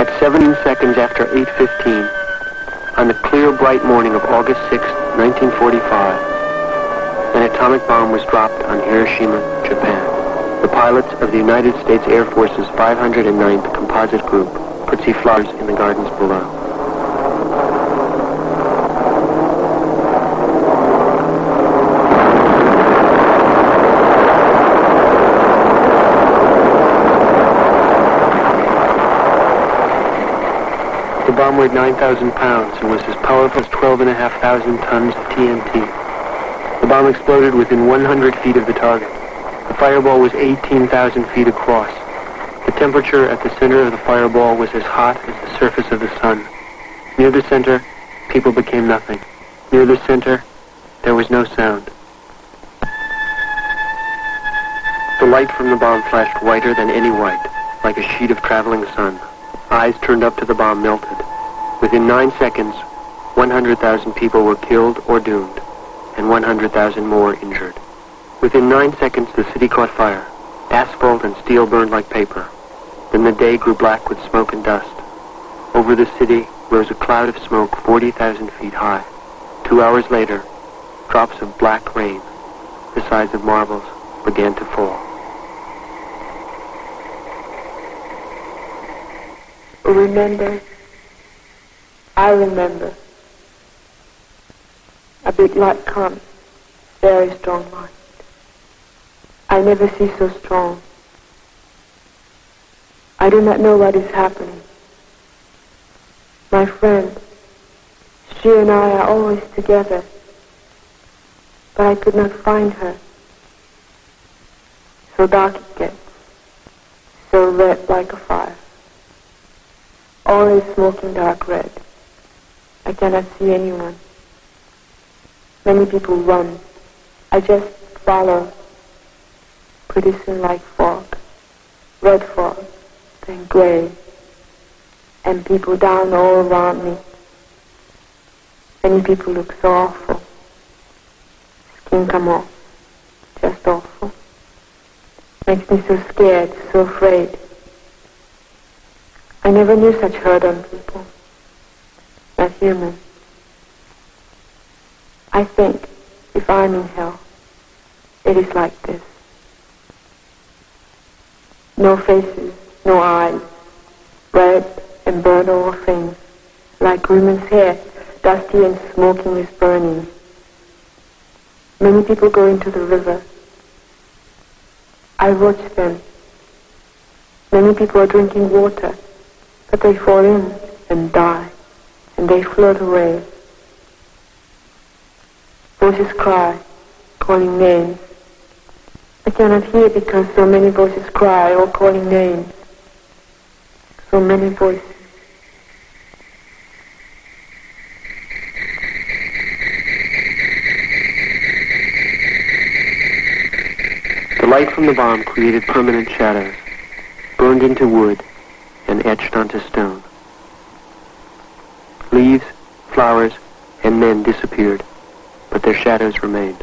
At 17 seconds after 8.15, on the clear, bright morning of August 6, 1945, an atomic bomb was dropped on Hiroshima, Japan. The pilots of the United States Air Force's 509th Composite Group could see flowers in the gardens below. Bomb weighed 9,000 pounds and was as powerful as 12,500 tons of TNT. The bomb exploded within 100 feet of the target. The fireball was 18,000 feet across. The temperature at the center of the fireball was as hot as the surface of the sun. Near the center, people became nothing. Near the center, there was no sound. The light from the bomb flashed whiter than any white, like a sheet of traveling sun. Eyes turned up to the bomb melted. Within nine seconds, 100,000 people were killed or doomed, and 100,000 more injured. Within nine seconds, the city caught fire. Asphalt and steel burned like paper. Then the day grew black with smoke and dust. Over the city rose a cloud of smoke 40,000 feet high. Two hours later, drops of black rain, the size of marbles, began to fall. remember, I remember, a big light comes, very strong light. I never see so strong. I do not know what is happening. My friend, she and I are always together, but I could not find her. So dark it gets, so red like a fire. All is smoking dark red. I cannot see anyone. Many people run. I just follow. Pretty soon like fog. Red fog, then gray. And people down all around me. Many people look so awful. Skin come off. Just awful. Makes me so scared, so afraid. I never knew such hurt on people. Not human. I think if I'm in hell, it is like this. No faces, no eyes, red and burned all things, like women's hair, dusty and smoking with burning. Many people go into the river. I watch them. Many people are drinking water. But they fall in and die, and they float away. Voices cry, calling names. I cannot hear because so many voices cry or calling names. So many voices. The light from the bomb created permanent shadows, burned into wood, and etched onto stone. Leaves, flowers, and men disappeared, but their shadows remained.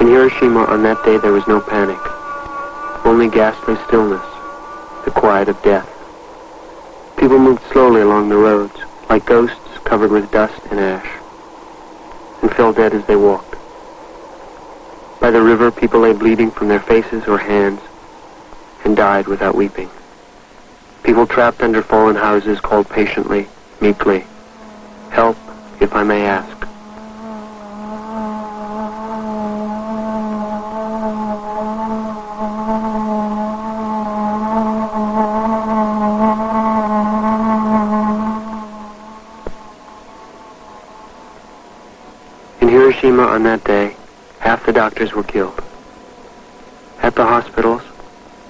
In Hiroshima on that day there was no panic, only ghastly stillness, the quiet of death. People moved slowly along the roads, like ghosts covered with dust and ash, and fell dead as they walked. By the river, people lay bleeding from their faces or hands and died without weeping. People trapped under fallen houses called patiently, meekly, Help, if I may ask. On that day, half the doctors were killed. At the hospitals,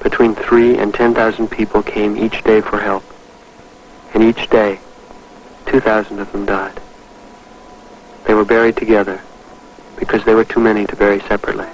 between three and 10,000 people came each day for help. And each day, 2,000 of them died. They were buried together because there were too many to bury separately.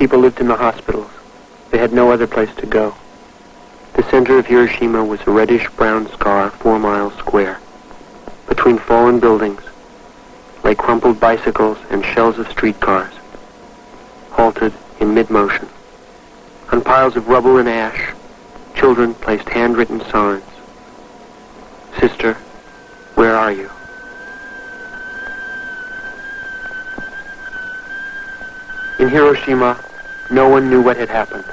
People lived in the hospitals. They had no other place to go. The center of Hiroshima was a reddish-brown scar four miles square. Between fallen buildings lay crumpled bicycles and shells of streetcars, halted in mid-motion. On piles of rubble and ash, children placed handwritten signs. Sister, where are you? In Hiroshima, no one knew what had happened.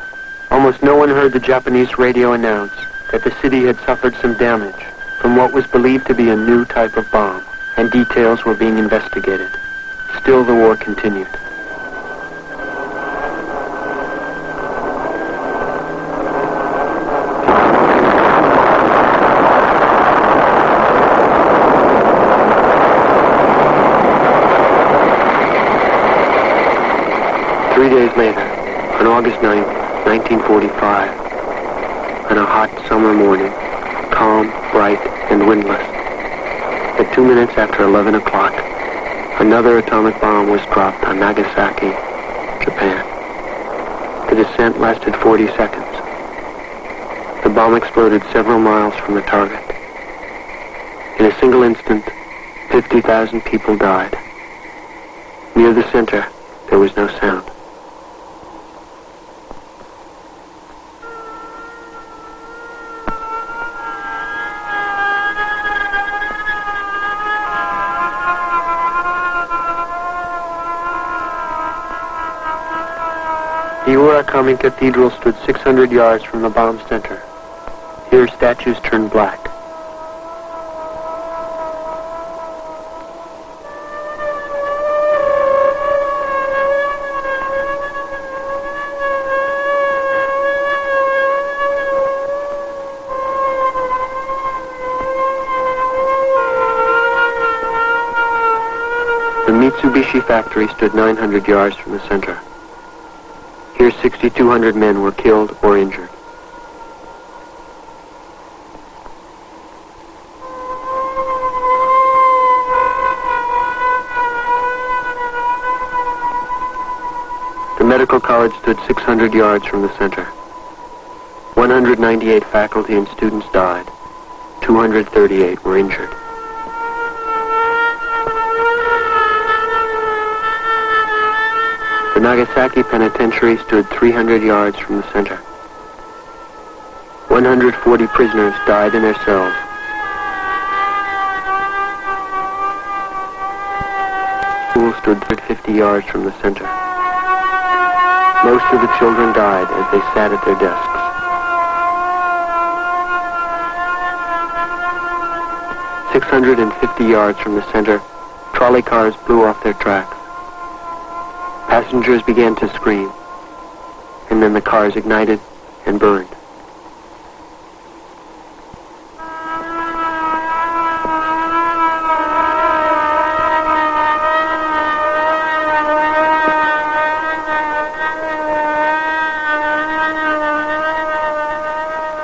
Almost no one heard the Japanese radio announce that the city had suffered some damage from what was believed to be a new type of bomb, and details were being investigated. Still, the war continued. Three days later, on August 9, 1945, on a hot summer morning, calm, bright, and windless, at two minutes after 11 o'clock, another atomic bomb was dropped on Nagasaki, Japan. The descent lasted 40 seconds. The bomb exploded several miles from the target. In a single instant, 50,000 people died. Near the center, there was no sound. The Urakami Cathedral stood 600 yards from the bomb center. Here statues turned black. The Mitsubishi factory stood 900 yards from the center. Here 6,200 men were killed or injured. The medical college stood 600 yards from the center. 198 faculty and students died. 238 were injured. The Nagasaki Penitentiary stood 300 yards from the center. 140 prisoners died in their cells. School stood 50 yards from the center. Most of the children died as they sat at their desks. Six hundred and fifty yards from the center, trolley cars blew off their tracks. Passengers began to scream, and then the cars ignited and burned.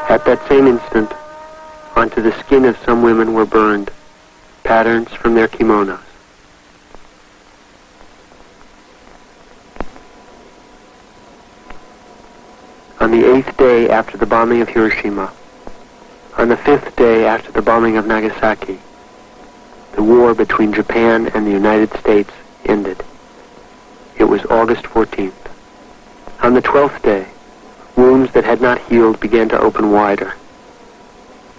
At that same instant, onto the skin of some women were burned patterns from their kimonos. On the eighth day after the bombing of Hiroshima, on the fifth day after the bombing of Nagasaki, the war between Japan and the United States ended. It was August 14th. On the twelfth day, wounds that had not healed began to open wider.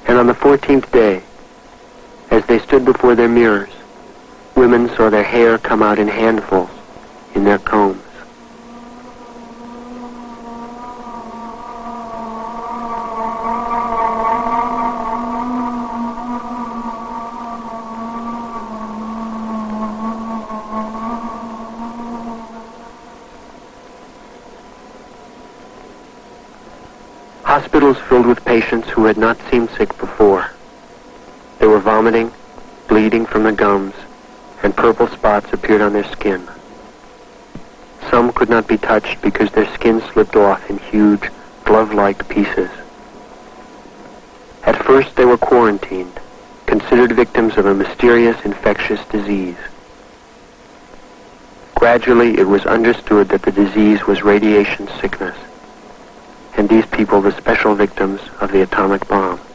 And on the fourteenth day, as they stood before their mirrors, women saw their hair come out in handfuls in their combs. Hospitals filled with patients who had not seemed sick before. They were vomiting, bleeding from the gums, and purple spots appeared on their skin. Some could not be touched because their skin slipped off in huge, glove-like pieces. At first they were quarantined, considered victims of a mysterious infectious disease. Gradually, it was understood that the disease was radiation sickness, and these people the special victims of the atomic bomb.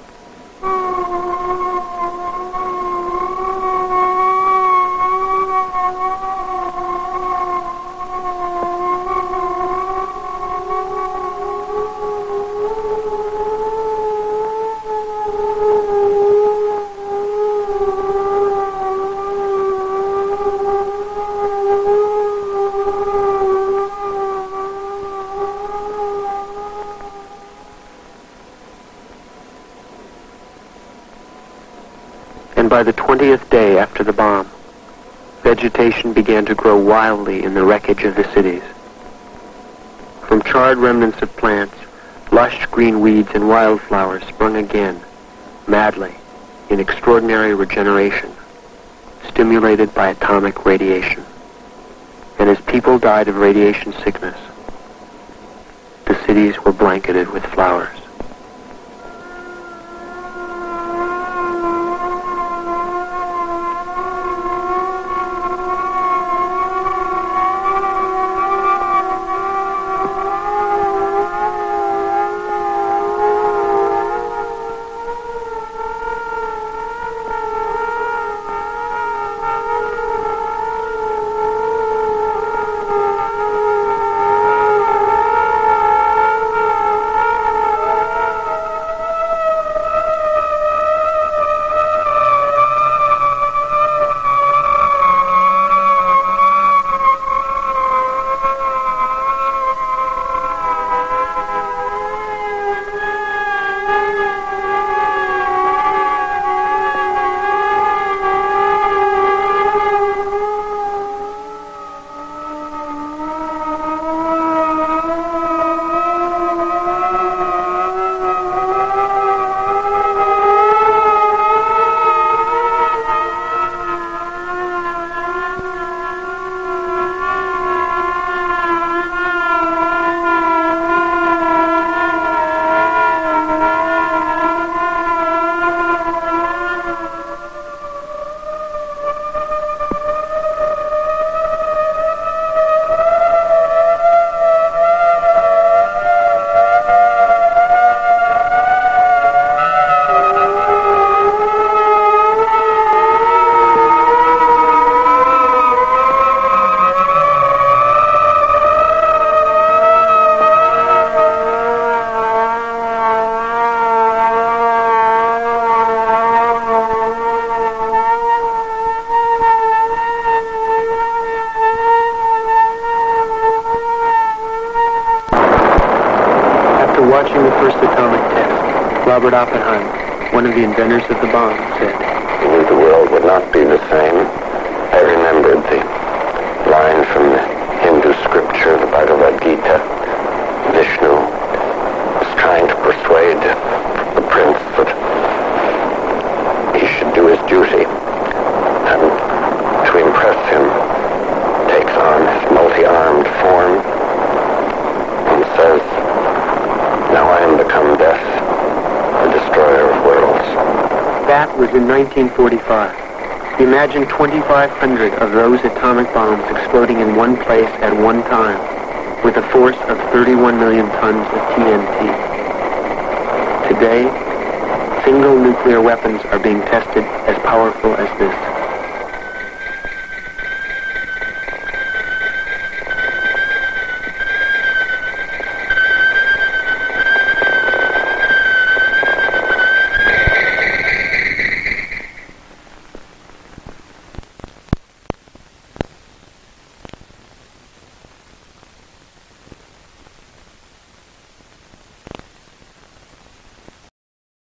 20th day after the bomb, vegetation began to grow wildly in the wreckage of the cities. From charred remnants of plants, lush green weeds and wildflowers sprung again, madly, in extraordinary regeneration, stimulated by atomic radiation. And as people died of radiation sickness, the cities were blanketed with flowers. Robert Oppenheimer, one of the inventors of the bomb, said, I knew the world would not be the same. I remembered the line from the Hindu scripture, the Bhagavad Gita. Vishnu was trying to persuade the prince that he should do his duty. And to impress him, takes on his multi-armed form and says, Now I am become death, the destroyer of worlds. That was in 1945. Imagine 2,500 of those atomic bombs exploding in one place at one time with a force of 31 million tons of TNT. Today, single nuclear weapons are being tested as powerful as this.